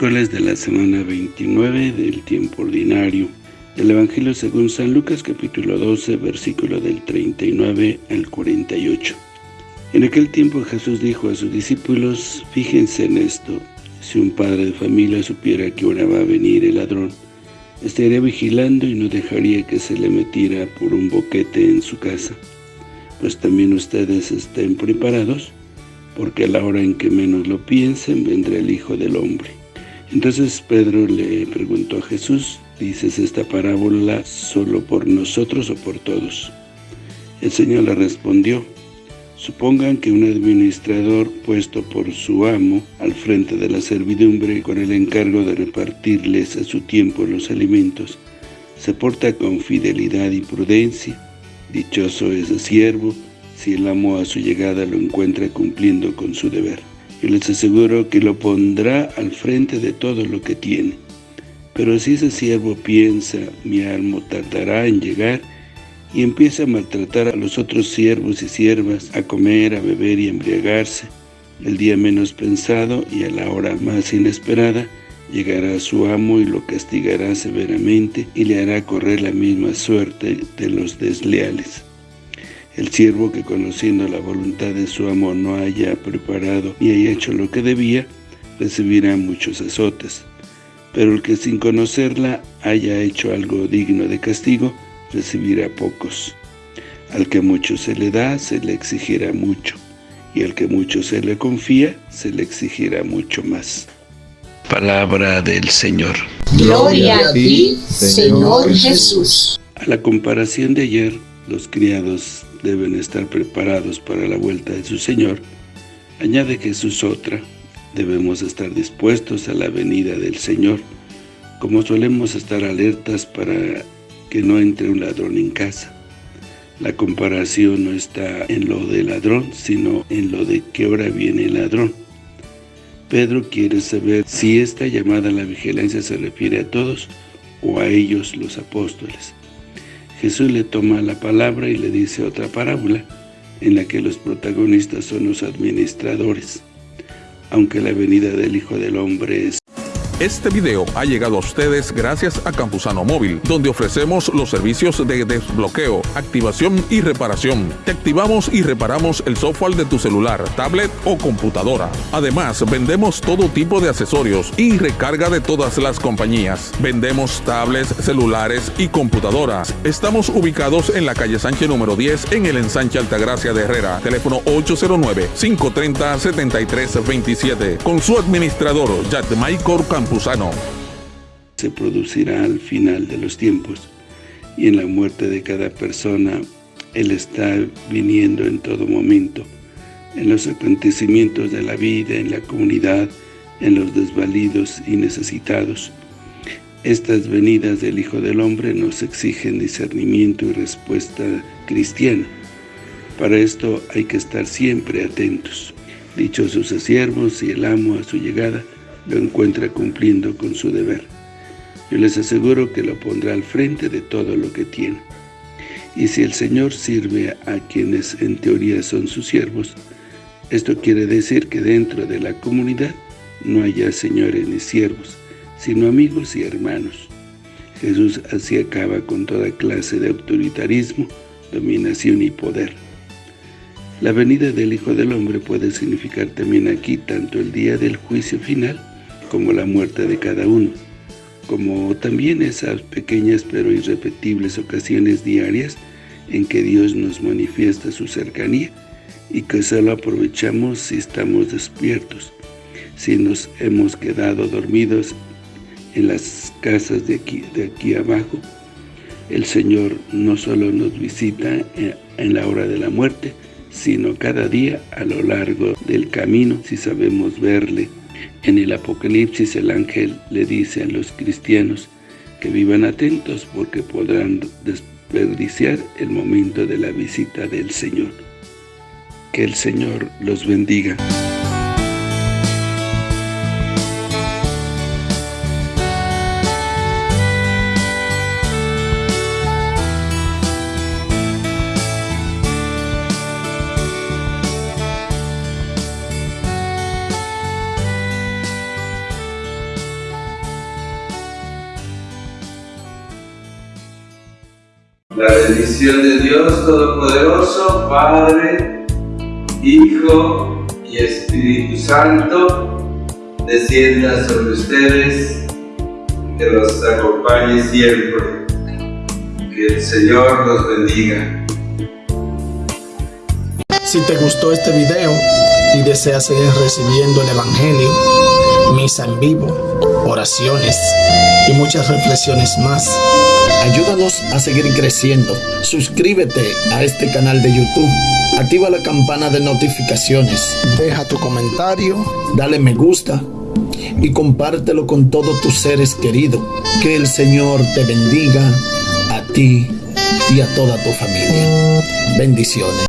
Miércoles de la semana 29 del tiempo ordinario. El Evangelio según San Lucas capítulo 12, versículo del 39 al 48. En aquel tiempo Jesús dijo a sus discípulos, fíjense en esto, si un padre de familia supiera que ahora va a venir el ladrón, estaría vigilando y no dejaría que se le metiera por un boquete en su casa. Pues también ustedes estén preparados, porque a la hora en que menos lo piensen, vendrá el Hijo del Hombre. Entonces Pedro le preguntó a Jesús, ¿dices esta parábola solo por nosotros o por todos? El Señor le respondió, Supongan que un administrador puesto por su amo al frente de la servidumbre con el encargo de repartirles a su tiempo los alimentos, se porta con fidelidad y prudencia. Dichoso ese siervo si el amo a su llegada lo encuentra cumpliendo con su deber. Yo les aseguro que lo pondrá al frente de todo lo que tiene. Pero si ese siervo piensa, mi amo tardará en llegar, y empieza a maltratar a los otros siervos y siervas, a comer, a beber y a embriagarse, el día menos pensado y a la hora más inesperada, llegará su amo y lo castigará severamente y le hará correr la misma suerte de los desleales. El siervo que conociendo la voluntad de su amo no haya preparado ni haya hecho lo que debía, recibirá muchos azotes. Pero el que sin conocerla haya hecho algo digno de castigo, recibirá pocos. Al que mucho se le da, se le exigirá mucho, y al que mucho se le confía, se le exigirá mucho más. Palabra del Señor. Gloria a ti, Señor Jesús. A la comparación de ayer, los criados deben estar preparados para la vuelta de su Señor, añade Jesús otra, debemos estar dispuestos a la venida del Señor, como solemos estar alertas para que no entre un ladrón en casa. La comparación no está en lo del ladrón, sino en lo de qué hora viene el ladrón. Pedro quiere saber si esta llamada a la vigilancia se refiere a todos o a ellos los apóstoles. Jesús le toma la palabra y le dice otra parábola, en la que los protagonistas son los administradores. Aunque la venida del Hijo del Hombre es este video ha llegado a ustedes gracias a Campusano Móvil, donde ofrecemos los servicios de desbloqueo, activación y reparación. Te activamos y reparamos el software de tu celular, tablet o computadora. Además, vendemos todo tipo de accesorios y recarga de todas las compañías. Vendemos tablets, celulares y computadoras. Estamos ubicados en la calle Sánchez número 10 en el ensanche Altagracia de Herrera. Teléfono 809-530-7327. Con su administrador, Michael Se producirá al final de los tiempos, y en la muerte de cada persona, Él está viniendo en todo momento, en los acontecimientos de la vida, en la comunidad, en los desvalidos y necesitados. Estas venidas del Hijo del Hombre nos exigen discernimiento y respuesta cristiana. Para esto hay que estar siempre atentos. Dichosos siervos y el amo a su llegada, lo encuentra cumpliendo con su deber. Yo les aseguro que lo pondrá al frente de todo lo que tiene. Y si el Señor sirve a quienes en teoría son sus siervos, esto quiere decir que dentro de la comunidad no haya señores ni siervos, sino amigos y hermanos. Jesús así acaba con toda clase de autoritarismo, dominación y poder. La venida del Hijo del Hombre puede significar también aquí tanto el día del juicio final como la muerte de cada uno, como también esas pequeñas pero irrepetibles ocasiones diarias en que Dios nos manifiesta su cercanía y que solo aprovechamos si estamos despiertos, si nos hemos quedado dormidos en las casas de aquí, de aquí abajo. El Señor no solo nos visita en la hora de la muerte, sino cada día a lo largo del camino si sabemos verle en el Apocalipsis el ángel le dice a los cristianos que vivan atentos porque podrán desperdiciar el momento de la visita del Señor. Que el Señor los bendiga. La bendición de Dios Todopoderoso, Padre, Hijo y Espíritu Santo, descienda sobre ustedes, que los acompañe siempre. Que el Señor los bendiga. Si te gustó este video y deseas seguir recibiendo el Evangelio, misa en vivo, oraciones y muchas reflexiones más, ayúdanos a seguir creciendo. Suscríbete a este canal de YouTube. Activa la campana de notificaciones. Deja tu comentario, dale me gusta y compártelo con todos tus seres queridos. Que el Señor te bendiga a ti y a toda tu familia. Bendiciones.